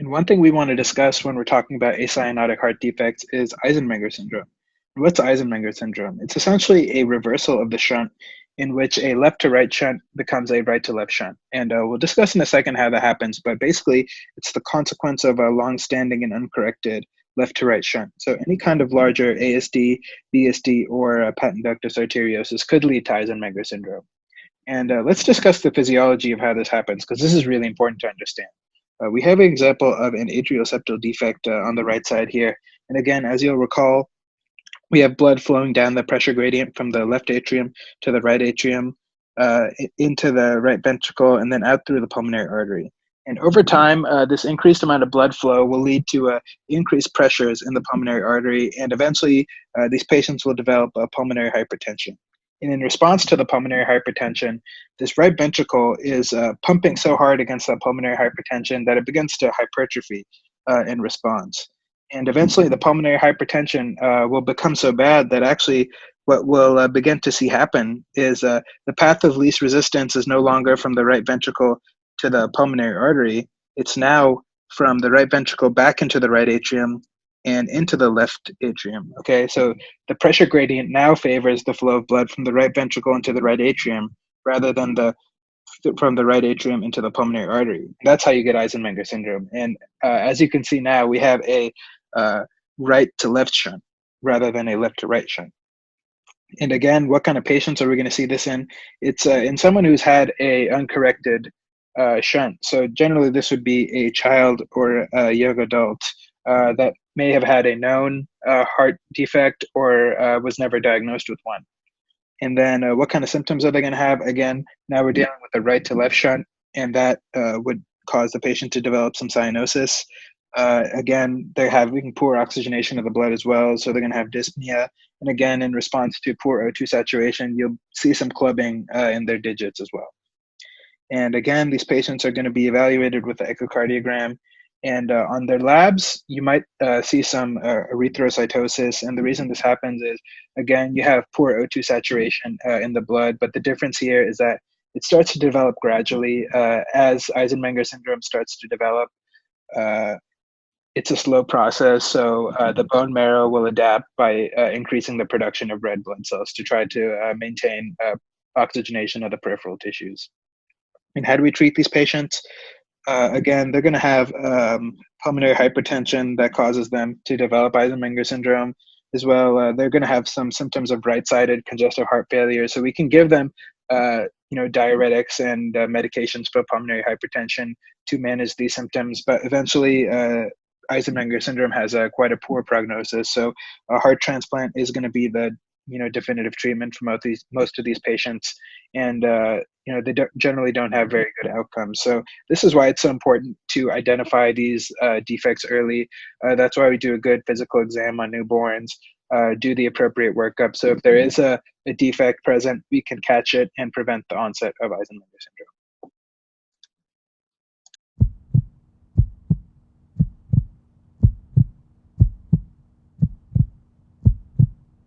And one thing we want to discuss when we're talking about acyanotic heart defects is Eisenmenger syndrome. What's Eisenmenger syndrome? It's essentially a reversal of the shunt in which a left to right shunt becomes a right to left shunt. And uh, we'll discuss in a second how that happens, but basically it's the consequence of a long-standing and uncorrected left to right shunt. So any kind of larger ASD, VSD, or uh, patent ductus arteriosus could lead to Eisenmenger syndrome. And uh, let's discuss the physiology of how this happens, because this is really important to understand. Uh, we have an example of an atrial septal defect uh, on the right side here. And again, as you'll recall, we have blood flowing down the pressure gradient from the left atrium to the right atrium, uh, into the right ventricle, and then out through the pulmonary artery. And over time, uh, this increased amount of blood flow will lead to uh, increased pressures in the pulmonary artery, and eventually uh, these patients will develop a pulmonary hypertension. And in response to the pulmonary hypertension, this right ventricle is uh, pumping so hard against that pulmonary hypertension that it begins to hypertrophy uh, in response. And eventually, the pulmonary hypertension uh, will become so bad that actually, what we'll uh, begin to see happen is uh, the path of least resistance is no longer from the right ventricle to the pulmonary artery. It's now from the right ventricle back into the right atrium and into the left atrium. Okay, so the pressure gradient now favors the flow of blood from the right ventricle into the right atrium rather than the from the right atrium into the pulmonary artery. That's how you get Eisenmenger syndrome. And uh, as you can see now, we have a uh, right to left shunt rather than a left to right shunt. And again, what kind of patients are we going to see this in? It's uh, in someone who's had a uncorrected uh, shunt. So generally, this would be a child or a young adult uh, that may have had a known uh, heart defect or uh, was never diagnosed with one. And then uh, what kind of symptoms are they going to have? Again, now we're dealing with a right to left shunt, and that uh, would cause the patient to develop some cyanosis. Uh, again, they're having poor oxygenation of the blood as well, so they're going to have dyspnea. And again, in response to poor O2 saturation, you'll see some clubbing in their digits as well. And again, these patients are going to be evaluated with the echocardiogram and uh, on their labs, you might uh, see some uh, erythrocytosis. And the reason this happens is, again, you have poor O2 saturation uh, in the blood. But the difference here is that it starts to develop gradually uh, as Eisenmenger syndrome starts to develop. Uh, it's a slow process, so the bone marrow will adapt by increasing the production of red blood cells to try to maintain oxygenation of the peripheral tissues. And how do we treat these patients? Uh, again, they're going to have um, pulmonary hypertension that causes them to develop Eisenmenger syndrome as well. Uh, they're going to have some symptoms of right-sided congestive heart failure. So we can give them, uh, you know, diuretics and uh, medications for pulmonary hypertension to manage these symptoms. But eventually, uh, Eisenmenger syndrome has a, quite a poor prognosis. So a heart transplant is going to be the you know definitive treatment for most of these most of these patients. And uh, you know they don't, generally don't have very good outcomes. So this is why it's so important to identify these uh, defects early. Uh, that's why we do a good physical exam on newborns uh, do the appropriate workup. So if there is a, a defect present we can catch it and prevent the onset of eisenmenger syndrome